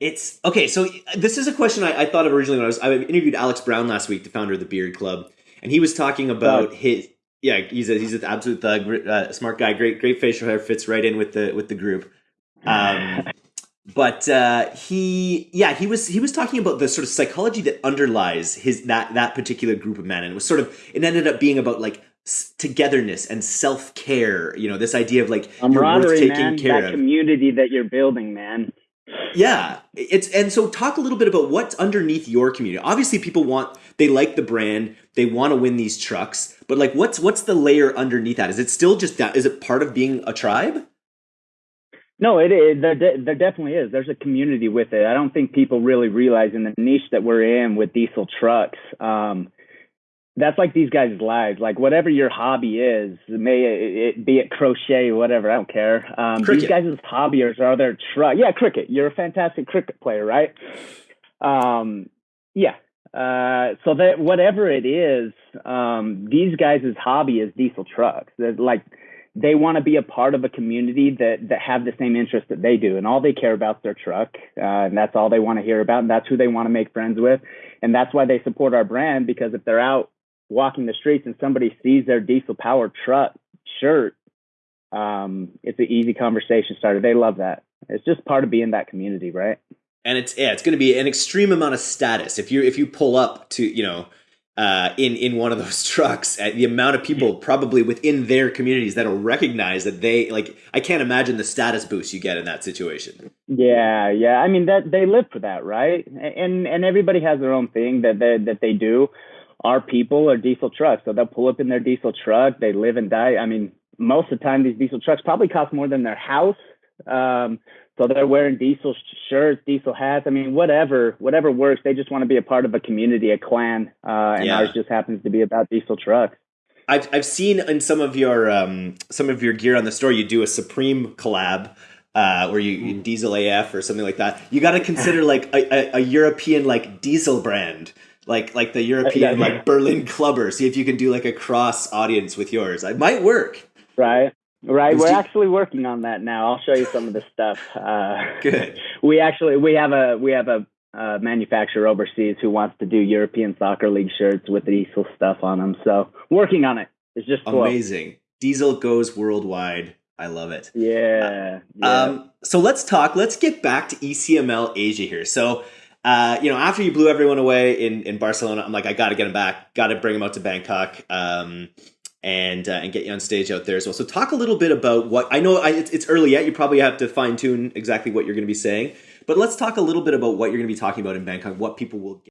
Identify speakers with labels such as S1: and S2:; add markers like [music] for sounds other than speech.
S1: It's okay. So this is a question I, I, thought of originally when I was I interviewed Alex Brown last week, the founder of the Beard Club, and he was talking about his yeah he's a he's an absolute thug, uh, smart guy, great great facial hair, fits right in with the with the group. Um, [laughs] but uh, he yeah he was he was talking about the sort of psychology that underlies his that that particular group of men, and it was sort of it ended up being about like togetherness and self care. You know, this idea of like
S2: you're worth taking man, care that of community that you're building, man.
S1: Yeah, it's and so talk a little bit about what's underneath your community. Obviously, people want they like the brand, they want to win these trucks, but like, what's what's the layer underneath that? Is it still just that? Is it part of being a tribe?
S2: No, it is. There, there definitely is. There's a community with it. I don't think people really realize in the niche that we're in with diesel trucks. Um, that's like these guys' lives. Like whatever your hobby is, may it be it crochet, or whatever. I don't care. Um, these guys' hobbies are their truck. Yeah, cricket. You're a fantastic cricket player, right? Um, yeah. Uh, so that whatever it is, um, these guys' hobby is diesel trucks. They're like they want to be a part of a community that that have the same interest that they do, and all they care about is their truck, uh, and that's all they want to hear about, and that's who they want to make friends with, and that's why they support our brand because if they're out walking the streets and somebody sees their diesel powered truck shirt, um, it's an easy conversation starter. They love that. It's just part of being that community, right?
S1: And it's yeah, it's going to be an extreme amount of status if you if you pull up to you know uh, in in one of those [laughs] trucks, uh, the amount of people probably within their communities that'll recognize that they like. I can't imagine the status boost you get in that situation.
S2: Yeah, yeah. I mean that they live for that, right? And and everybody has their own thing that they, that they do our people are diesel trucks. So they'll pull up in their diesel truck. They live and die. I mean, most of the time, these diesel trucks probably cost more than their house. Um, so they're wearing diesel shirts, diesel hats. I mean, whatever, whatever works. They just want to be a part of a community, a clan, uh, and yeah. ours just happens to be about diesel trucks.
S1: I've I've seen in some of your um, some of your gear on the store, you do a Supreme collab. Uh, where you, you, diesel AF or something like that, you got to consider like a, a, a European like diesel brand like like the European yeah, like Berlin clubber. See if you can do like a cross audience with yours. It might work.
S2: Right. Right, we're actually working on that now. I'll show you some of the stuff. Uh,
S1: Good. [laughs]
S2: We actually we have a we have a uh, manufacturer overseas who wants to do European Soccer League shirts with the diesel stuff on them. So working on it. It's just
S1: amazing. Diesel goes worldwide. I love it.
S2: Yeah,
S1: uh, yeah. Um, so let's talk. Let's get back to ECML Asia here. So uh, you know, after you blew everyone away in, in Barcelona, I'm like, I got to get him back. Got to bring him out to Bangkok. Um, and uh, and get you on stage out there as well. So talk a little bit about what I know. I, it's, it's early yet. You probably have to fine tune exactly what you're going to be saying. But let's talk a little bit about what you're going to be talking about in Bangkok. What people will get.